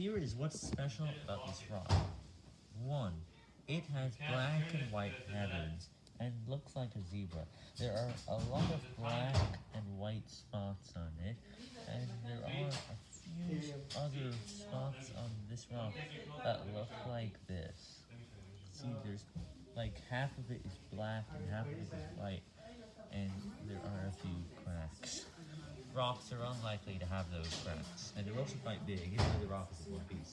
Here is what's special about this rock. 1. It has black and white patterns, and looks like a zebra. There are a lot of black and white spots on it, and there are a few other spots on this rock that look like this. See, there's like half of it is black and half of it is white, and there are a few cracks. Rocks are unlikely to have those cracks, and they're also quite big, even though the rock is one piece.